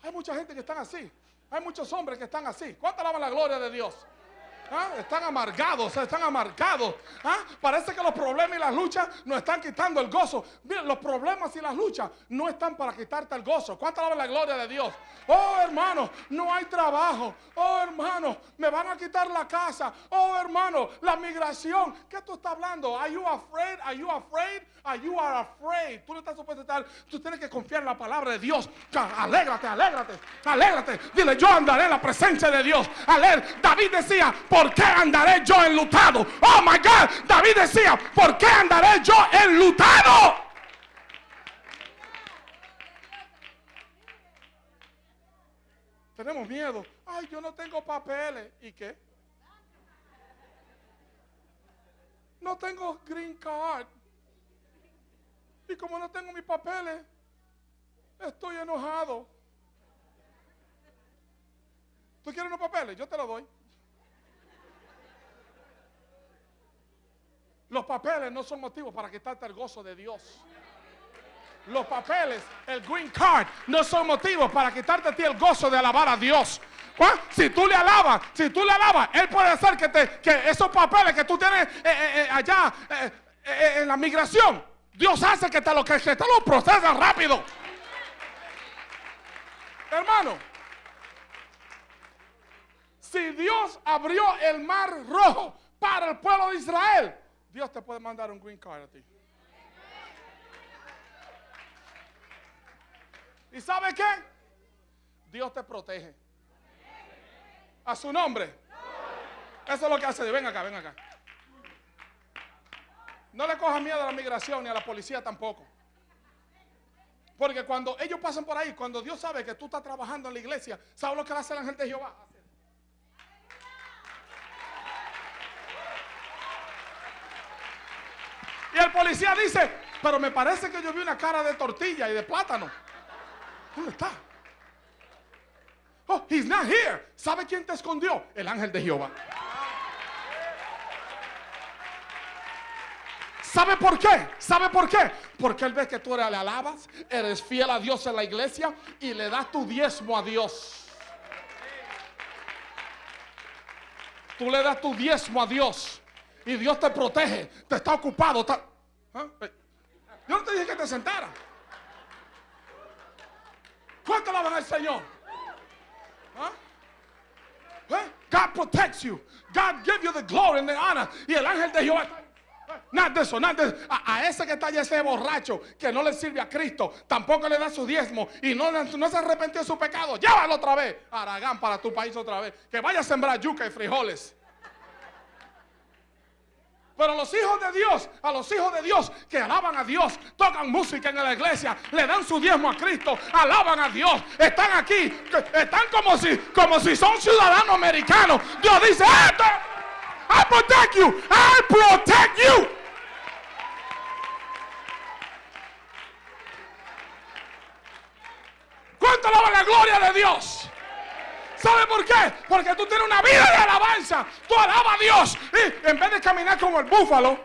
Hay mucha gente que están así. Hay muchos hombres que están así. ¿Cuánto alaban la gloria de Dios? ¿Ah? Están amargados, están amargados. ¿Ah? Parece que los problemas y las luchas nos están quitando el gozo. Los problemas y las luchas no están para quitarte el gozo. ¿Cuánto alaban la gloria de Dios? Oh, hermano, no hay trabajo. Oh, hermano, me van a quitar la casa. Oh, hermano, la migración. ¿Qué tú estás hablando? Are you afraid? Are you afraid? Are you are afraid? Tú no estás supuesto estar. Tú tienes que confiar en la palabra de Dios. Alégrate, alégrate, alégrate. Dile, yo andaré en la presencia de Dios. Aler, David decía, ¿por qué andaré yo enlutado? Oh my God, David decía, ¿por qué andaré yo enlutado? Tenemos miedo. Ay, yo no tengo papeles. ¿Y qué? No tengo green card. Y como no tengo mis papeles, estoy enojado. ¿Tú quieres unos papeles? Yo te los doy. Los papeles no son motivos para quitarte el gozo de Dios. Los papeles, el green card, no son motivos para quitarte a ti el gozo de alabar a Dios. ¿Cuál? Si tú le alabas, si tú le alabas, Él puede hacer que, te, que esos papeles que tú tienes eh, eh, eh, allá en la migración, Dios hace que te lo, que, que te lo procesen rápido. Hermano, si Dios abrió el mar rojo para el pueblo de Israel, Dios te puede mandar un green card a ti. ¿Y sabe qué? Dios te protege. A su nombre. Eso es lo que hace Dios. Ven acá, ven acá. No le cojas miedo a la migración ni a la policía tampoco. Porque cuando ellos pasan por ahí, cuando Dios sabe que tú estás trabajando en la iglesia, ¿sabe lo que hace el ángel de Jehová? El policía dice, pero me parece que yo vi una cara de tortilla y de plátano. ¿Dónde está? Oh, he's not here. ¿Sabe quién te escondió? El ángel de Jehová. ¿Sabe por qué? ¿Sabe por qué? Porque él ve que tú le alabas, eres fiel a Dios en la iglesia y le das tu diezmo a Dios. Tú le das tu diezmo a Dios y Dios te protege, te está ocupado. está- ¿Ah? Eh, Yo no te dije que te sentara. ¿Cuánto alaban al Señor? ¿Ah? ¿Eh? God protects you. God gives you the glory and the honor. Y el ángel de Jehová. Eso, nada de eso. A, a ese que está allá, ese borracho que no le sirve a Cristo, tampoco le da su diezmo y no, no se arrepintió de su pecado. Llévalo otra vez, Aragán, para tu país otra vez. Que vaya a sembrar yuca y frijoles. Pero los hijos de Dios, a los hijos de Dios que alaban a Dios, tocan música en la iglesia, le dan su diezmo a Cristo, alaban a Dios, están aquí, están como si, como si son ciudadanos americanos. Dios dice, "Esto, I protect you, I protect you. ¿Cuánto alaban la gloria de Dios? ¿Sabe por qué? Porque tú tienes una vida de alabanza. Tú alabas a Dios. Y en vez de caminar como el búfalo,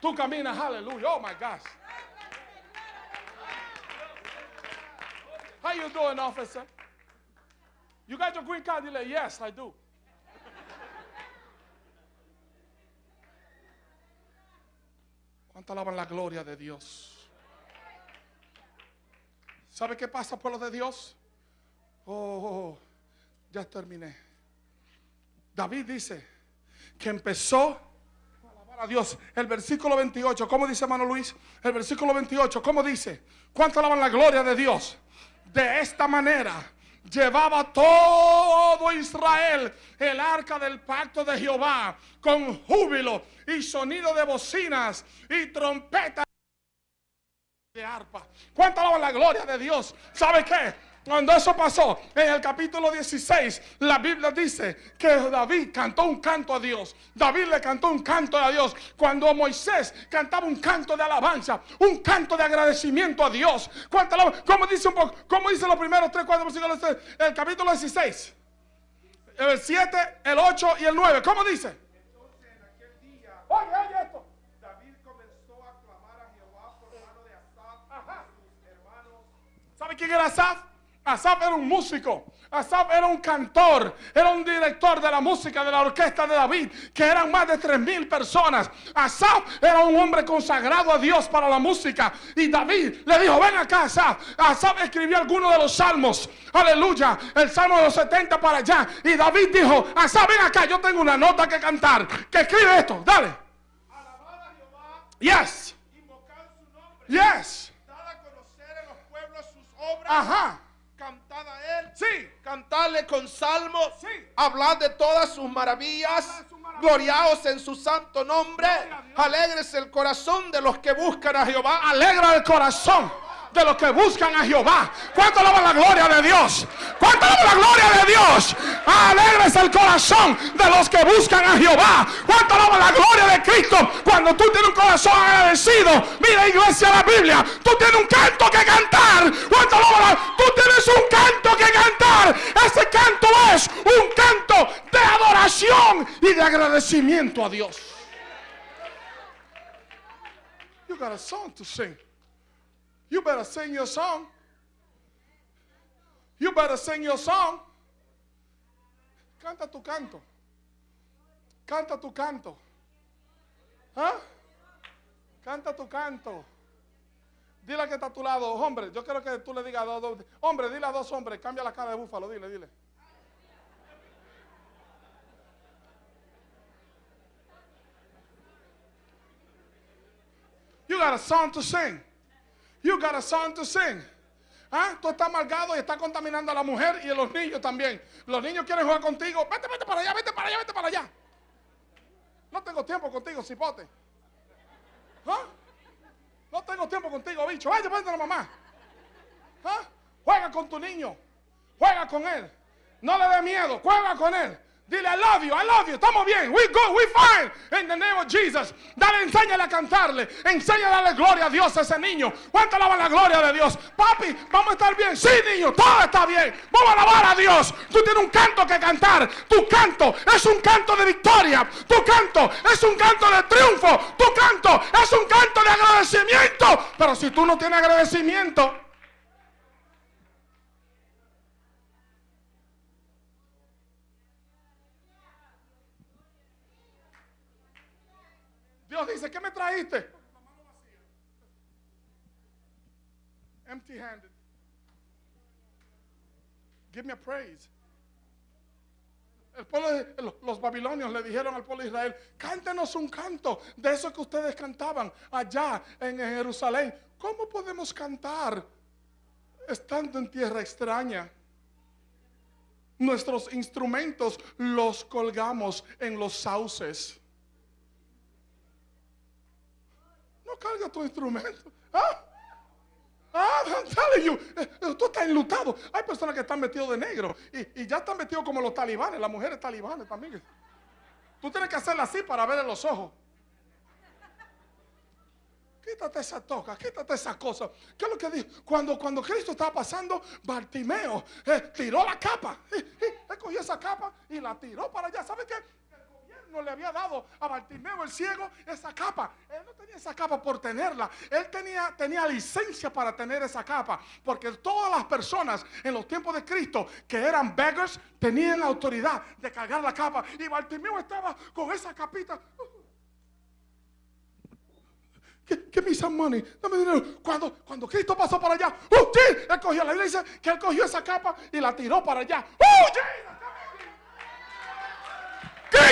tú caminas, aleluya. Oh my God. How you doing, officer? You got your green card? Dile, yes, I do. ¿Cuánto alaban la gloria de Dios? ¿Sabe qué pasa, pueblo de Dios? Oh, oh, oh, ya terminé. David dice que empezó a alabar a Dios. El versículo 28, ¿cómo dice hermano Luis? El versículo 28, ¿cómo dice? ¿Cuánto alaban la gloria de Dios? De esta manera llevaba todo Israel el arca del pacto de Jehová con júbilo y sonido de bocinas y trompetas de arpa. ¿Cuánto alaban la gloria de Dios? ¿Sabe qué? Cuando eso pasó, en el capítulo 16, la Biblia dice que David cantó un canto a Dios. David le cantó un canto a Dios. Cuando Moisés cantaba un canto de alabanza, un canto de agradecimiento a Dios. ¿Cómo dice un poco? ¿Cómo dice los primeros 3, 4 versículos? El capítulo 16. El 7, el 8 y el 9. ¿Cómo dice? Entonces en aquel día Oye, oye esto. David comenzó a clamar a Jehová por mano de Asaf Ajá. y sus hermanos ¿Sabe quién era Asaf? Asaf era un músico. Asaf era un cantor. Era un director de la música de la orquesta de David. Que eran más de tres mil personas. Asaf era un hombre consagrado a Dios para la música. Y David le dijo: Ven acá, Asaf. Asaf escribió algunos de los salmos. Aleluya. El salmo de los 70 para allá. Y David dijo: Asaf, ven acá. Yo tengo una nota que cantar. Que escribe esto. Dale. alabar a Jehová, Yes. invocar su nombre, Yes. dar a conocer en los pueblos sus obras, Ajá. A él, Sí. cantarle con salmos, Sí. hablar de todas sus maravillas, gloriaos en su santo nombre, alegres el corazón de los que buscan a Jehová. alegra el corazón de los que buscan a Jehová. ¿Cuánto alaban la gloria de Dios? ¿Cuánto alaban la gloria de Dios? Alegres el corazón de los que buscan a Jehová. ¿Cuánto alaban la gloria de Cristo? Cuando tú tienes un corazón agradecido. Mira iglesia la Biblia. Tú tienes un canto que cantar. ¿Cuánto alaban la- Tú tienes un canto que cantar. Ese canto es un canto de adoración y de agradecimiento a Dios. You got a song to sing. You better sing your song. You better sing your song. Canta tu canto. Canta tu canto. ¿Ah? Canta tu canto. Dile que está a tu lado, hombre. Yo quiero que tú le digas a dos, dos- hombre, dile a dos hombres, cambia la cara de búfalo, dile, dile. You got a song to sing. You got a song to sing. ¿Ah? Tú estás amargado y estás contaminando a la mujer y a los niños también. Los niños quieren jugar contigo. Vete, vete para allá, vete para allá, vete para allá. No tengo tiempo contigo, cipote. ¿Ah? No tengo tiempo contigo, bicho. Vaya, vete a la mamá. ¿Ah? Juega con tu niño. Juega con él. No le dé miedo. Juega con él. Dile, I love you, I love you. Estamos bien. We good, we fine. In the name of Jesus. Dale, enséñale a cantarle. Enséñale a darle gloria a Dios a ese niño. ¿Cuánto alaban la gloria de Dios? Papi, vamos a estar bien. Sí, niño, todo está bien. Vamos a alabar a Dios. Tú tienes un canto que cantar. Tu canto es un canto de victoria. Tu canto es un canto de triunfo. Tu canto es un canto de agradecimiento. Pero si tú no tienes agradecimiento, Dios dice, ¿qué me trajiste? Empty handed. Give me a praise. El pueblo de- los babilonios le dijeron al pueblo de Israel, cántenos un canto de eso que ustedes cantaban allá en Jerusalén. ¿Cómo podemos cantar estando en tierra extraña? Nuestros instrumentos los colgamos en los sauces. Carga tu instrumento. ¿Ah? Ah, I'm telling you, tú estás enlutado. Hay personas que están metidos de negro y, ya están metidos como los talibanes, las mujeres talibanes también. Tú tienes que hacerla así para ver en los ojos. Quítate esa toca, quítate esa cosa. ¿Qué es lo que dijo? Cuando, Cristo estaba pasando, Bartimeo eh, tiró la capa. Él cogió esa capa y la tiró para allá. ¿Sabe qué? No le había dado a Bartimeo el ciego esa capa. Él no tenía esa capa por tenerla. Él tenía, tenía licencia para tener esa capa. Porque todas las personas en los tiempos de Cristo que eran beggars tenían la autoridad de cargar la capa. Y Bartimeo estaba con esa capita. Give me some money. Dame dinero. Cuando, cuando Cristo pasó para allá, ¡uh! sí! Él cogió la iglesia, que él cogió esa capa y la tiró para allá. ¡Uh!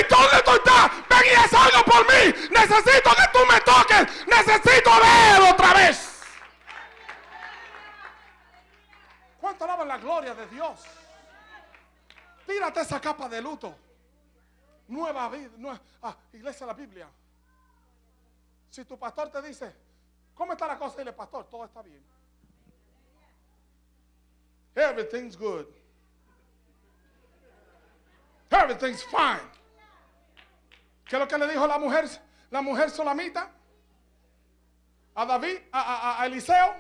¿Dónde tú estás? Ven y haz algo por mí. Necesito que tú me toques. Necesito ver otra vez. ¿Cuánto alaban la gloria de Dios? Tírate esa capa de luto. Nueva vida. Ah, iglesia de la Biblia. Si tu pastor te dice, ¿cómo está la cosa? Dile, pastor, todo está bien. Everything's good. Everything's fine. ¿Qué es lo que le dijo la mujer, la mujer solamita? A David, a, Eliseo.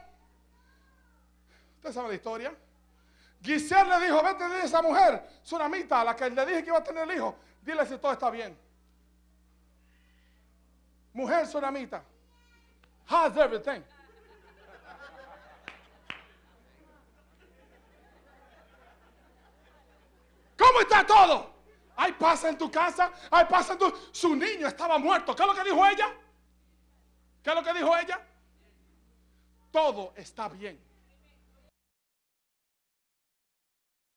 Usted sabe la historia. Giselle le dijo, vete de esa mujer, solamita, a la que le dije que iba a tener el hijo. Dile si todo está bien. Mujer solamita. How's everything? ¿Cómo está todo? Hay paz en tu casa, hay paz en tu... Su niño estaba muerto. ¿Qué es lo que dijo ella? ¿Qué es lo que dijo ella? Todo está bien.